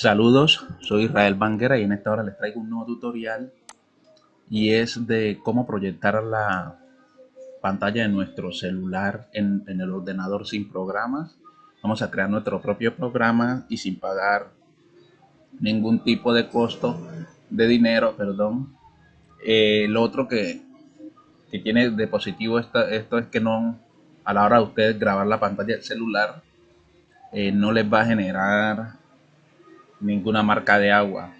Saludos, soy Israel Banguera y en esta hora les traigo un nuevo tutorial y es de cómo proyectar la pantalla de nuestro celular en, el ordenador sin programas. Vamos a crear nuestro propio programa y sin pagar ningún tipo de costo de dinero, perdón. Eh, lo otro que, tiene de positivo esto es que no a la hora de ustedes grabar la pantalla del celular eh, no les va a generar ninguna marca de agua.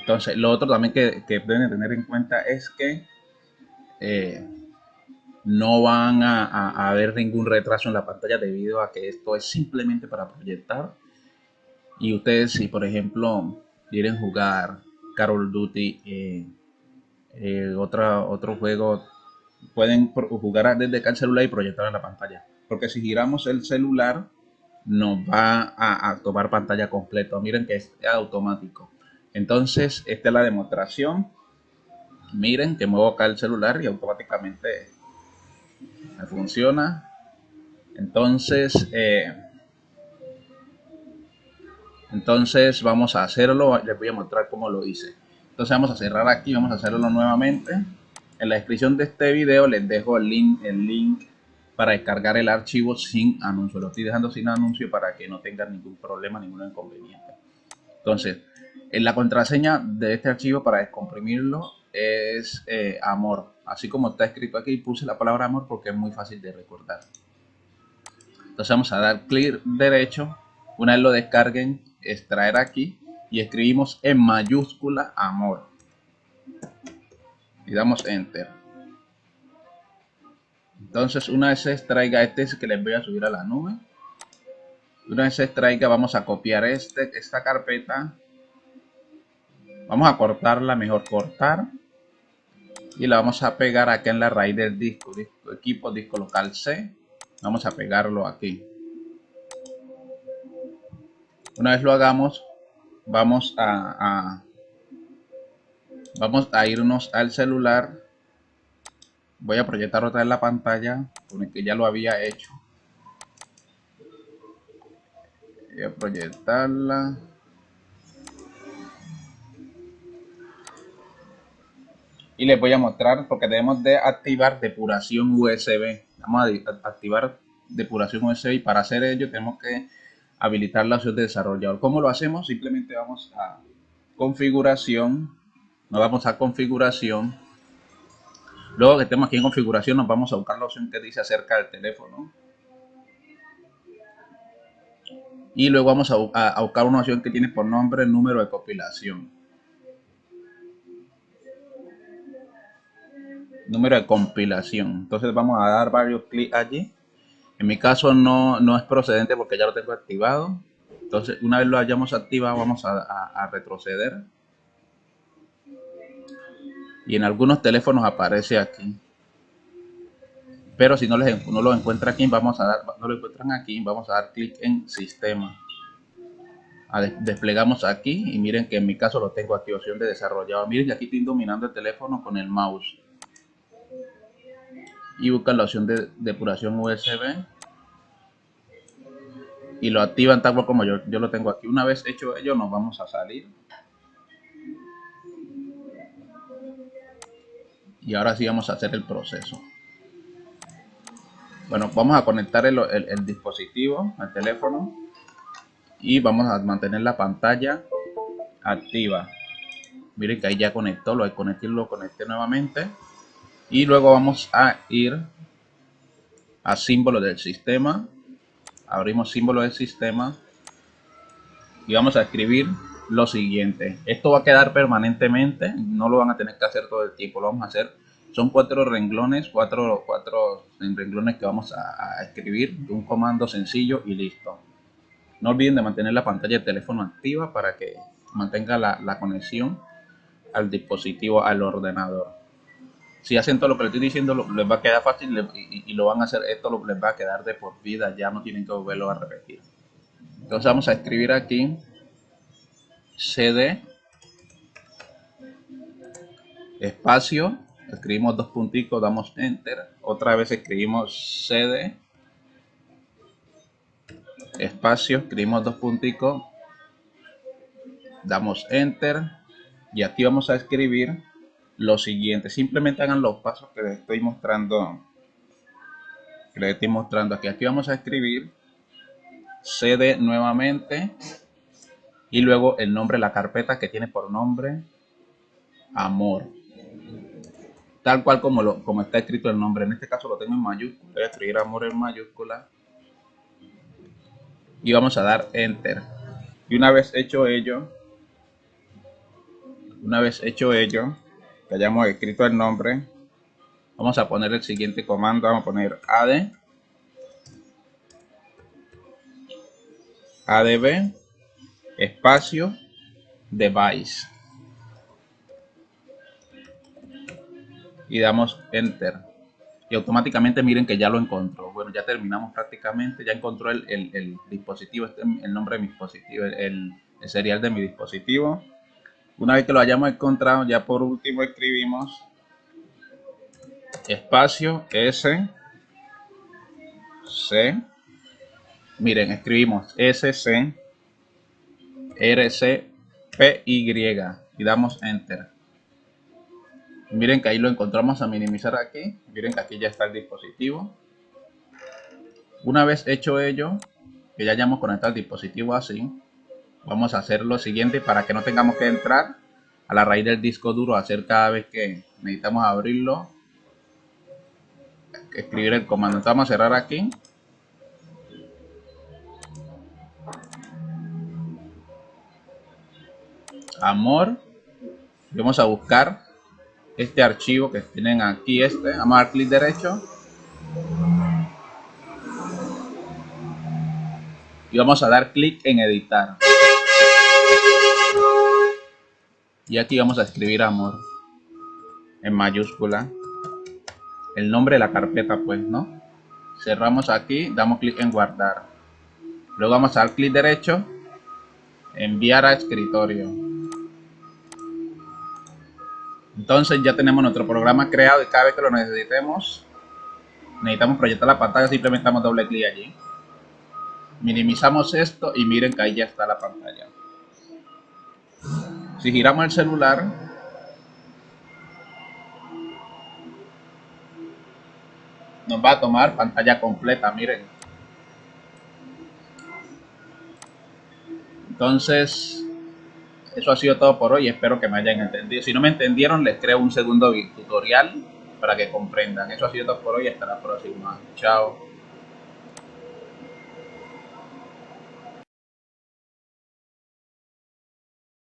Entonces, lo otro también que, deben tener en cuenta es que eh, no van a, haber ningún retraso en la pantalla debido a que esto es simplemente para proyectar. Y ustedes, si por ejemplo quieren jugar Carol Duty, eh, eh, otro juego, pueden jugar desde el celular y proyectar en la pantalla porque si giramos el celular nos va a, tomar pantalla completa. Miren que es automático. Entonces, esta es la demostración. Miren que muevo acá el celular y automáticamente funciona. Entonces, eh, entonces vamos a hacerlo. Les voy a mostrar cómo lo hice. Entonces vamos a cerrar aquí, vamos a hacerlo nuevamente. En la descripción de este video les dejo el link, el link para descargar el archivo sin anuncio. Lo estoy dejando sin anuncio para que no tengan ningún problema, ningún inconveniente. Entonces, en la contraseña de este archivo para descomprimirlo es eh, amor. Así como está escrito aquí, puse la palabra amor porque es muy fácil de recordar. Entonces vamos a dar clic derecho. Una vez lo descarguen, extraer aquí y escribimos en mayúscula amor. Y damos enter. Entonces, una vez se extraiga este es que les voy a subir a la nube. Una vez se extraiga, vamos a copiar este, esta carpeta. Vamos a cortarla, mejor cortar. Y la vamos a pegar aquí en la raíz del disco, disco equipo, disco local C. Vamos a pegarlo aquí. Una vez lo hagamos, vamos a vamos a irnos al celular voy a proyectar otra vez la pantalla con el que ya lo había hecho. Voy a proyectarla. Y les voy a mostrar porque debemos de activar depuración USB vamos a activar depuración USB y para hacer ello tenemos que habilitar la opción de desarrollador. ¿cómo lo hacemos? simplemente vamos a configuración nos vamos a configuración Luego que estemos aquí en configuración nos vamos a buscar la opción que dice acerca del teléfono. Y luego vamos a, buscar una opción que tiene por nombre número de compilación. Número de compilación. Entonces vamos a dar varios clics allí. En mi caso no, no es procedente porque ya lo tengo activado. Entonces una vez lo hayamos activado vamos a retroceder y en algunos teléfonos aparece aquí. Pero si no, les, no lo encuentra aquí vamos a dar no lo encuentran aquí vamos a dar clic en sistema. Desplegamos aquí y miren que en mi caso lo tengo aquí opción de desarrollado. Miren que aquí estoy dominando el teléfono con el mouse. Y buscan la opción de depuración USB y lo activan tal como yo, yo lo tengo aquí. Una vez hecho ello nos vamos a salir y ahora sí vamos a hacer el proceso bueno vamos a conectar el, dispositivo al teléfono y vamos a mantener la pantalla activa miren que ahí ya conectó lo conecté lo conecté nuevamente y luego vamos a ir a símbolo del sistema abrimos símbolo del sistema y vamos a escribir lo siguiente. Esto va a quedar permanentemente, no lo van a tener que hacer todo el tiempo, lo vamos a hacer. Son cuatro renglones, cuatro, cuatro renglones que vamos a, escribir, un comando sencillo y listo. No olviden de mantener la pantalla de teléfono activa para que mantenga la, conexión al dispositivo, al ordenador. Si hacen todo lo que les estoy diciendo, les va a quedar fácil y, lo van a hacer, esto les va a quedar de por vida, ya no tienen que volverlo a repetir. Entonces vamos a escribir aquí cd espacio escribimos dos punticos damos enter. Otra vez escribimos cd. Espacio, escribimos dos punticos, damos enter. Y aquí vamos a escribir lo siguiente. Simplemente hagan los pasos que les estoy mostrando, que les estoy mostrando aquí. Aquí vamos a escribir cd nuevamente. Y luego el nombre de la carpeta que tiene por nombre amor tal cual como, lo, como está escrito el nombre. En este caso lo tengo en mayúscula. Voy a escribir amor en mayúscula. Y vamos a dar enter. Y una vez hecho ello, una vez hecho ello, que hayamos escrito el nombre, vamos a poner el siguiente comando. Vamos a poner add adb espacio device y damos enter. Y automáticamente miren que ya lo encontró. Bueno ya terminamos prácticamente ya encontró el, el, dispositivo este el nombre de mi dispositivo el, el, serial de mi dispositivo. Una vez que lo hayamos encontrado ya por último escribimos espacio s c. Miren escribimos sc rc p y. Y damos enter Miren que ahí lo encontramos a minimizar aquí. Miren que aquí ya está el dispositivo. Una vez hecho ello, que ya hayamos conectado el dispositivo así, vamos a hacer lo siguiente para que no tengamos que entrar a la raíz del disco duro hacer cada vez que necesitamos abrirlo. Escribir el comando. Entonces vamos a cerrar aquí. Amor. Vamos a buscar este archivo que tienen aquí, este, vamos a dar clic derecho. Y vamos a dar clic en editar. Y aquí vamos a escribir amor en mayúscula el nombre de la carpeta pues no cerramos aquí damos clic en guardar. Luego vamos a dar clic derecho enviar a escritorio entonces ya tenemos nuestro programa creado y cada vez que lo necesitemos, necesitamos proyectar la pantalla, simplemente damos doble clic allí. Minimizamos esto y miren que ahí ya está la pantalla. Si giramos el celular, nos va a tomar pantalla completa, miren. Entonces, eso ha sido todo por hoy. Espero que me hayan entendido. Si no me entendieron, les creo un segundo tutorial para que comprendan. Eso ha sido todo por hoy. Hasta la próxima. Chao.